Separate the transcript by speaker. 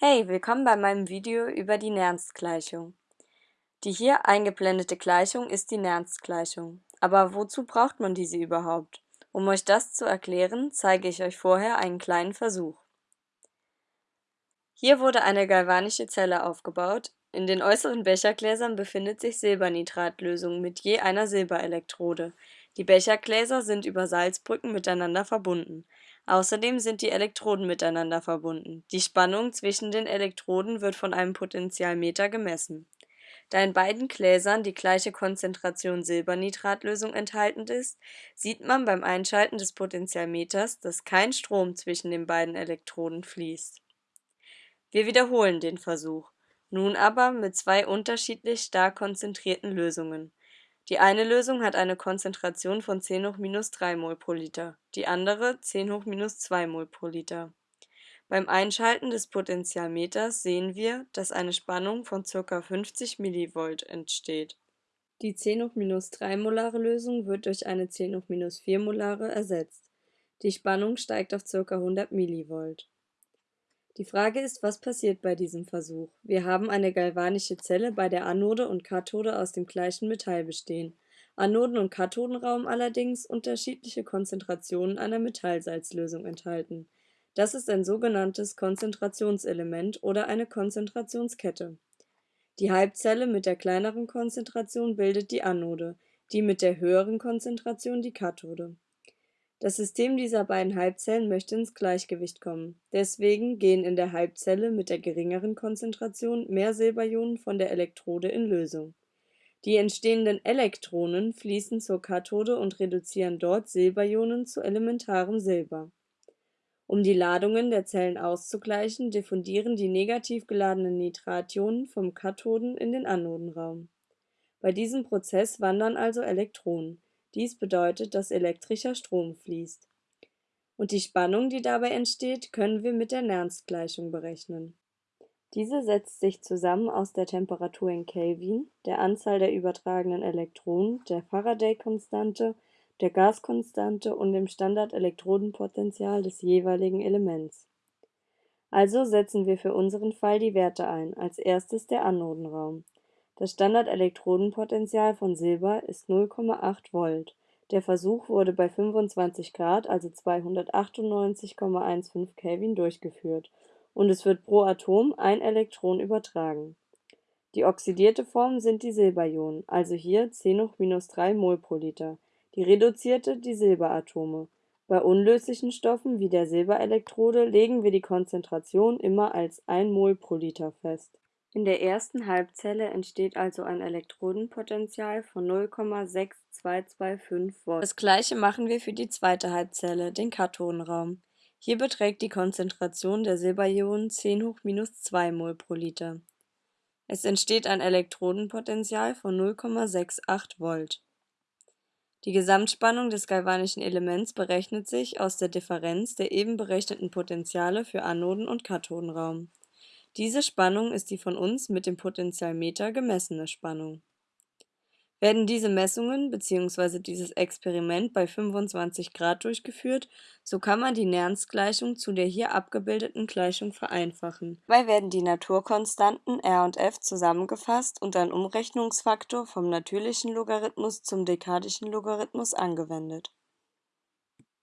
Speaker 1: Hey, willkommen bei meinem Video über die Nernst-Gleichung. Die hier eingeblendete Gleichung ist die Nernst-Gleichung. Aber wozu braucht man diese überhaupt? Um euch das zu erklären, zeige ich euch vorher einen kleinen Versuch. Hier wurde eine galvanische Zelle aufgebaut. In den äußeren Bechergläsern befindet sich Silbernitratlösung mit je einer Silberelektrode. Die Bechergläser sind über Salzbrücken miteinander verbunden. Außerdem sind die Elektroden miteinander verbunden. Die Spannung zwischen den Elektroden wird von einem Potentialmeter gemessen. Da in beiden Gläsern die gleiche Konzentration Silbernitratlösung enthalten ist, sieht man beim Einschalten des Potentialmeters, dass kein Strom zwischen den beiden Elektroden fließt. Wir wiederholen den Versuch, nun aber mit zwei unterschiedlich stark konzentrierten Lösungen die eine Lösung hat eine Konzentration von 10 hoch minus 3 mol pro Liter, die andere 10 hoch minus 2 mol pro Liter. Beim Einschalten des Potentialmeters sehen wir, dass eine Spannung von ca. 50 mV entsteht. Die 10 hoch minus 3 molare Lösung wird durch eine 10 hoch minus 4 molare ersetzt. Die Spannung steigt auf ca. 100 mV. Die Frage ist, was passiert bei diesem Versuch? Wir haben eine galvanische Zelle, bei der Anode und Kathode aus dem gleichen Metall bestehen. Anoden- und Kathodenraum allerdings unterschiedliche Konzentrationen einer Metallsalzlösung enthalten. Das ist ein sogenanntes Konzentrationselement oder eine Konzentrationskette. Die Halbzelle mit der kleineren Konzentration bildet die Anode, die mit der höheren Konzentration die Kathode das System dieser beiden Halbzellen möchte ins Gleichgewicht kommen, deswegen gehen in der Halbzelle mit der geringeren Konzentration mehr Silberionen von der Elektrode in Lösung. Die entstehenden Elektronen fließen zur Kathode und reduzieren dort Silberionen zu elementarem Silber. Um die Ladungen der Zellen auszugleichen, diffundieren die negativ geladenen Nitrationen vom Kathoden in den Anodenraum. Bei diesem Prozess wandern also Elektronen dies bedeutet, dass elektrischer Strom fließt. Und die Spannung, die dabei entsteht, können wir mit der Nernst-Gleichung berechnen. Diese setzt sich zusammen aus der Temperatur in Kelvin, der Anzahl der übertragenen Elektronen, der Faraday-Konstante, der Gaskonstante und dem Standard-Elektrodenpotential des jeweiligen Elements. Also setzen wir für unseren Fall die Werte ein, als erstes der Anodenraum das Standard-Elektrodenpotential von Silber ist 0,8 Volt. Der Versuch wurde bei 25 Grad, also 298,15 Kelvin durchgeführt, und es wird pro Atom ein Elektron übertragen. Die oxidierte Form sind die Silberionen, also hier 10 hoch minus 3 mol pro Liter, die reduzierte die Silberatome. Bei unlöslichen Stoffen wie der Silberelektrode legen wir die Konzentration immer als 1 mol pro Liter fest in der ersten Halbzelle entsteht also ein Elektrodenpotential von 0,6225 Volt. Das gleiche machen wir für die zweite Halbzelle, den Kathodenraum. Hier beträgt die Konzentration der Silberionen 10 hoch minus 2 mol pro Liter. Es entsteht ein Elektrodenpotential von 0,68 Volt. Die Gesamtspannung des galvanischen Elements berechnet sich aus der Differenz der eben berechneten Potentiale für Anoden- und Kathodenraum diese Spannung ist die von uns mit dem Potentialmeter gemessene Spannung. Werden diese Messungen bzw. dieses Experiment bei 25 Grad durchgeführt, so kann man die Nernst-Gleichung zu der hier abgebildeten Gleichung vereinfachen. Dabei werden die Naturkonstanten r und f zusammengefasst und ein Umrechnungsfaktor vom natürlichen Logarithmus zum dekadischen Logarithmus angewendet